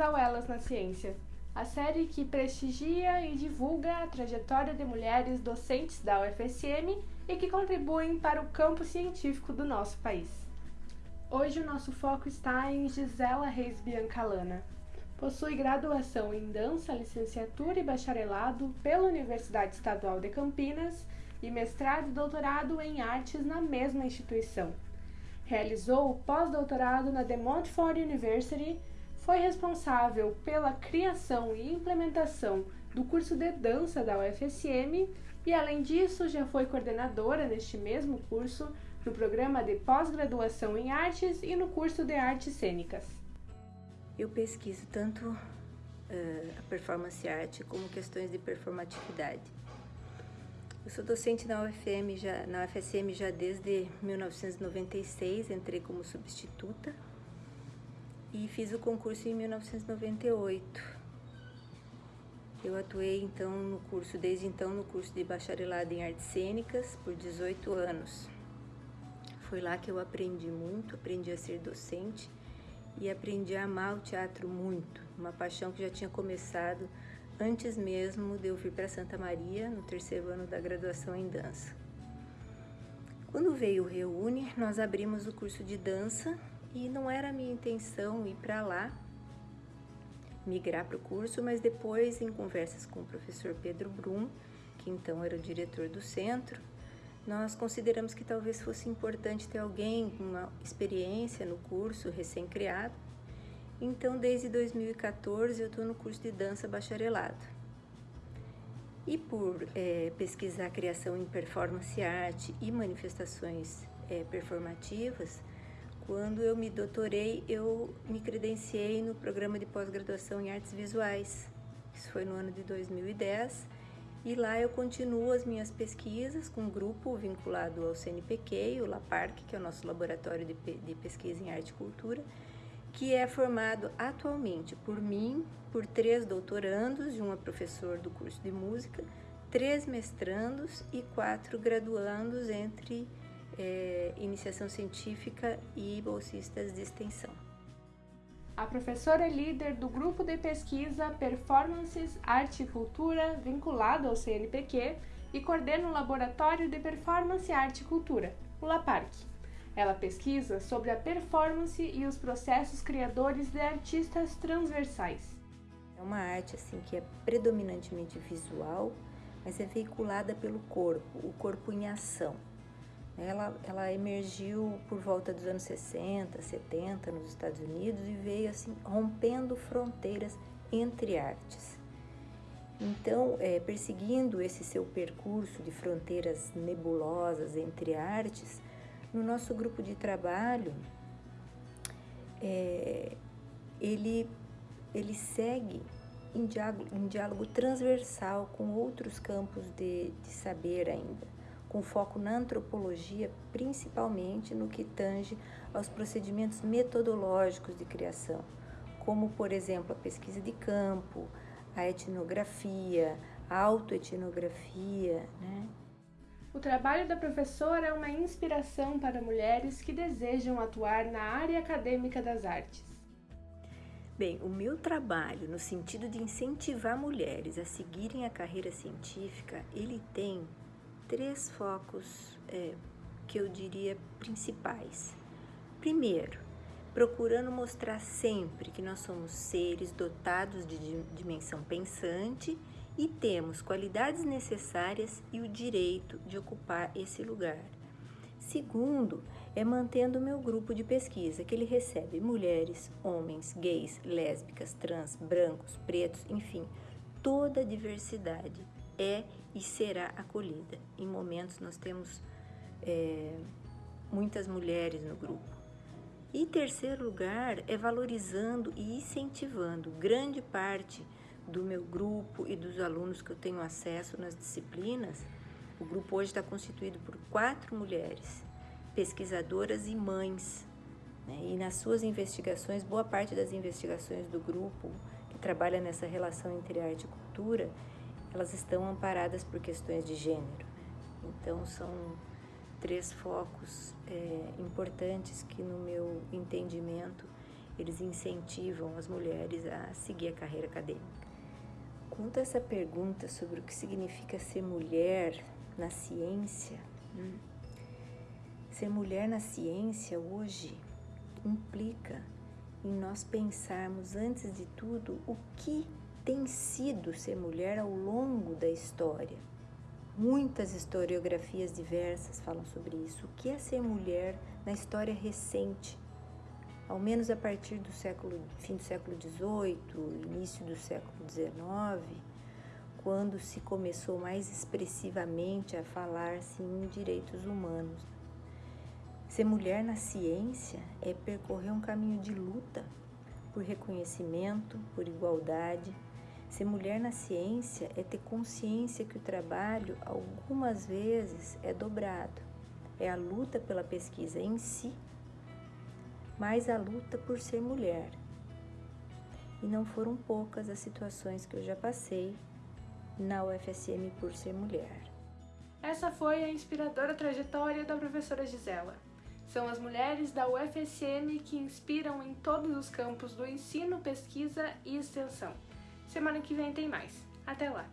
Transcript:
ao Elas na Ciência, a série que prestigia e divulga a trajetória de mulheres docentes da UFSM e que contribuem para o campo científico do nosso país. Hoje o nosso foco está em Gisela Reis Biancalana. Possui graduação em dança, licenciatura e bacharelado pela Universidade Estadual de Campinas e mestrado e doutorado em artes na mesma instituição. Realizou o pós-doutorado na De Montfort University, foi responsável pela criação e implementação do curso de dança da UFSM e, além disso, já foi coordenadora neste mesmo curso no programa de pós-graduação em artes e no curso de artes cênicas. Eu pesquiso tanto uh, a performance arte como questões de performatividade. Eu sou docente na UFM já, na UFSM já desde 1996, entrei como substituta e fiz o concurso em 1998. Eu atuei então no curso, desde então no curso de bacharelado em artes cênicas por 18 anos. Foi lá que eu aprendi muito, aprendi a ser docente e aprendi a amar o teatro muito, uma paixão que já tinha começado antes mesmo de eu vir para Santa Maria, no terceiro ano da graduação em dança. Quando veio o Reúne, nós abrimos o curso de dança e não era a minha intenção ir para lá, migrar para o curso, mas depois, em conversas com o professor Pedro Brum, que então era o diretor do centro, nós consideramos que talvez fosse importante ter alguém com uma experiência no curso recém-criado então, desde 2014, eu estou no curso de dança bacharelado. E por é, pesquisar criação em performance arte e manifestações é, performativas, quando eu me doutorei, eu me credenciei no programa de pós-graduação em artes visuais. Isso foi no ano de 2010. E lá eu continuo as minhas pesquisas com um grupo vinculado ao CNPq, o LAPARC, que é o nosso laboratório de, de pesquisa em arte e cultura, que é formado atualmente por mim, por três doutorandos e uma professor do curso de música, três mestrandos e quatro graduandos entre é, iniciação científica e bolsistas de extensão. A professora é líder do grupo de pesquisa Performances, Arte e Cultura, vinculado ao CNPq, e coordena o Laboratório de Performance, Arte e Cultura, o LAPARC. Ela pesquisa sobre a performance e os processos criadores de artistas transversais. É uma arte assim que é predominantemente visual, mas é veiculada pelo corpo, o corpo em ação. Ela, ela emergiu por volta dos anos 60, 70 nos Estados Unidos e veio assim rompendo fronteiras entre artes. Então, é, perseguindo esse seu percurso de fronteiras nebulosas entre artes, no nosso grupo de trabalho, é, ele, ele segue em diálogo, em diálogo transversal com outros campos de, de saber ainda, com foco na antropologia, principalmente no que tange aos procedimentos metodológicos de criação, como, por exemplo, a pesquisa de campo, a etnografia, a autoetnografia, né? O trabalho da professora é uma inspiração para mulheres que desejam atuar na área acadêmica das artes. Bem, o meu trabalho no sentido de incentivar mulheres a seguirem a carreira científica, ele tem três focos é, que eu diria principais. Primeiro, procurando mostrar sempre que nós somos seres dotados de dimensão pensante e temos qualidades necessárias e o direito de ocupar esse lugar. Segundo, é mantendo o meu grupo de pesquisa, que ele recebe mulheres, homens, gays, lésbicas, trans, brancos, pretos, enfim, toda a diversidade é e será acolhida. Em momentos nós temos é, muitas mulheres no grupo. E terceiro lugar é valorizando e incentivando grande parte do meu grupo e dos alunos que eu tenho acesso nas disciplinas, o grupo hoje está constituído por quatro mulheres, pesquisadoras e mães. Né? E nas suas investigações, boa parte das investigações do grupo que trabalha nessa relação entre arte e cultura, elas estão amparadas por questões de gênero. Então, são três focos é, importantes que, no meu entendimento, eles incentivam as mulheres a seguir a carreira acadêmica. Quanto a essa pergunta sobre o que significa ser mulher na ciência, hum, ser mulher na ciência hoje implica em nós pensarmos, antes de tudo, o que tem sido ser mulher ao longo da história. Muitas historiografias diversas falam sobre isso. O que é ser mulher na história recente? Ao menos a partir do século, fim do século XVIII, início do século XIX, quando se começou mais expressivamente a falar-se em direitos humanos. Ser mulher na ciência é percorrer um caminho de luta por reconhecimento, por igualdade. Ser mulher na ciência é ter consciência que o trabalho, algumas vezes, é dobrado. É a luta pela pesquisa em si, mas a luta por ser mulher. E não foram poucas as situações que eu já passei na UFSM por ser mulher. Essa foi a inspiradora trajetória da professora Gisela. São as mulheres da UFSM que inspiram em todos os campos do ensino, pesquisa e extensão. Semana que vem tem mais. Até lá!